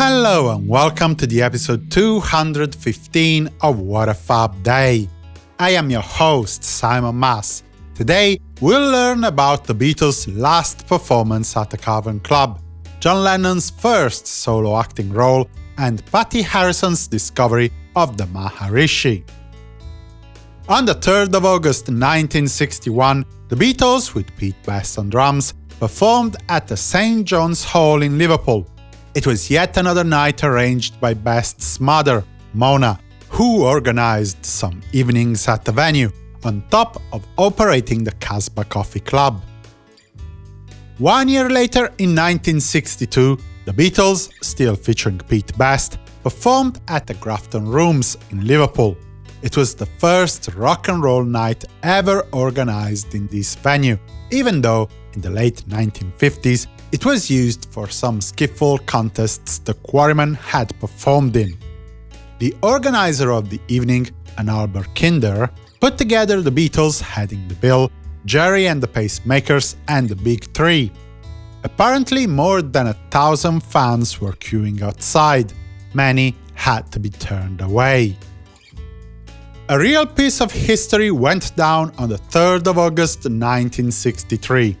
Hello and welcome to the episode 215 of What a Fab Day. I am your host, Simon Mas. Today, we'll learn about the Beatles' last performance at the Cavern Club, John Lennon's first solo acting role, and Pattie Harrison's discovery of the Maharishi. On the 3rd of August 1961, the Beatles, with Pete Best on drums, performed at the St John's Hall in Liverpool. It was yet another night arranged by Best's mother, Mona, who organized some evenings at the venue, on top of operating the Casbah Coffee Club. One year later, in 1962, the Beatles, still featuring Pete Best, performed at the Grafton Rooms in Liverpool. It was the first rock and roll night ever organized in this venue, even though in the late 1950s it was used for some skiffle contests the Quarrymen had performed in. The organizer of the evening, an Albert Kinder, put together the Beatles heading the bill, Gerry and the Pacemakers, and the Big Three. Apparently more than a thousand fans were queuing outside, many had to be turned away. A real piece of history went down on the 3rd of August 1963.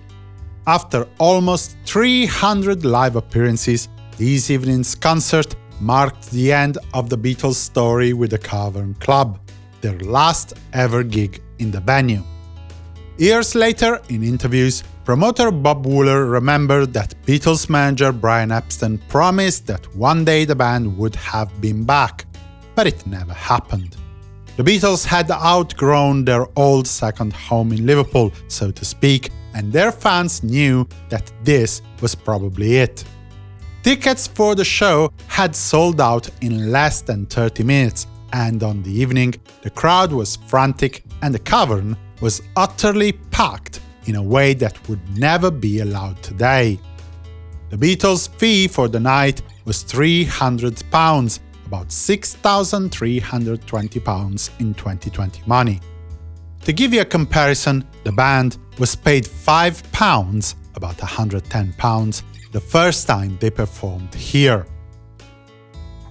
After almost 300 live appearances, this evening's concert marked the end of the Beatles' story with the Cavern Club, their last ever gig in the venue. Years later, in interviews, promoter Bob Wooler remembered that Beatles manager Brian Epstein promised that one day the band would have been back, but it never happened. The Beatles had outgrown their old second home in Liverpool, so to speak, and their fans knew that this was probably it. Tickets for the show had sold out in less than 30 minutes, and on the evening, the crowd was frantic and the cavern was utterly packed in a way that would never be allowed today. The Beatles' fee for the night was £300, about £6,320 in 2020 money. To give you a comparison, the band was paid £5, about £110, the first time they performed here.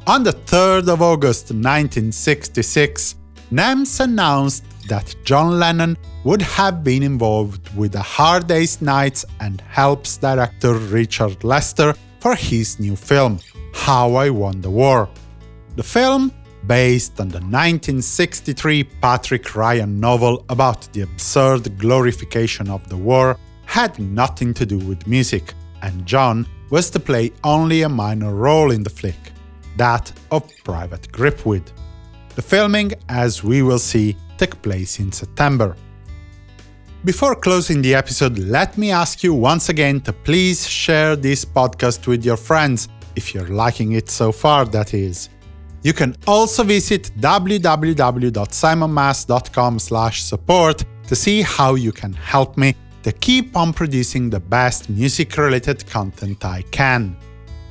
On the 3rd of August 1966, NEMS announced that John Lennon would have been involved with the Hard Day's Nights and helps director Richard Lester for his new film, How I Won the War. The film, based on the 1963 Patrick Ryan novel about the absurd glorification of the war, had nothing to do with music, and John was to play only a minor role in the flick, that of Private Gripweed. The filming, as we will see, took place in September. Before closing the episode, let me ask you once again to please share this podcast with your friends, if you're liking it so far, that is. You can also visit www.simonmas.com support to see how you can help me to keep on producing the best music-related content I can.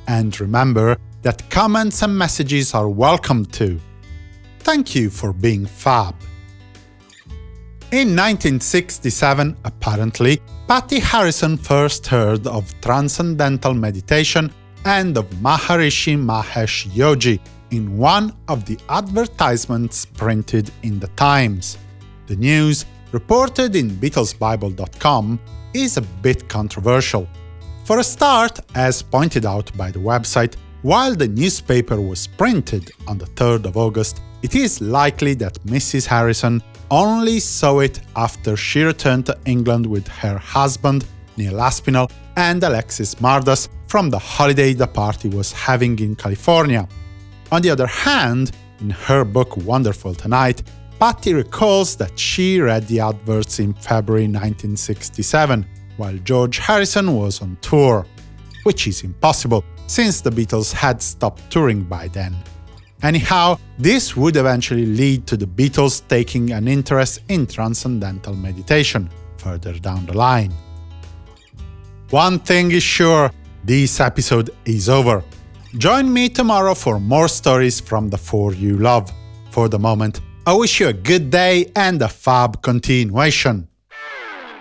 And remember that comments and messages are welcome too. Thank you for being fab. In 1967, apparently, Pattie Harrison first heard of Transcendental Meditation and of Maharishi Mahesh Yogi, in one of the advertisements printed in the Times. The news, reported in BeatlesBible.com, is a bit controversial. For a start, as pointed out by the website, while the newspaper was printed on the 3rd of August, it is likely that Mrs. Harrison only saw it after she returned to England with her husband, Neil Aspinall, and Alexis Mardas from the holiday the party was having in California. On the other hand, in her book Wonderful Tonight, Pattie recalls that she read the adverts in February 1967, while George Harrison was on tour. Which is impossible, since the Beatles had stopped touring by then. Anyhow, this would eventually lead to the Beatles taking an interest in transcendental meditation, further down the line. One thing is sure, this episode is over. Join me tomorrow for more stories from the four you love. For the moment, I wish you a good day and a fab continuation.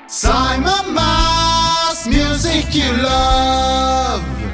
Simon Mas, music you love.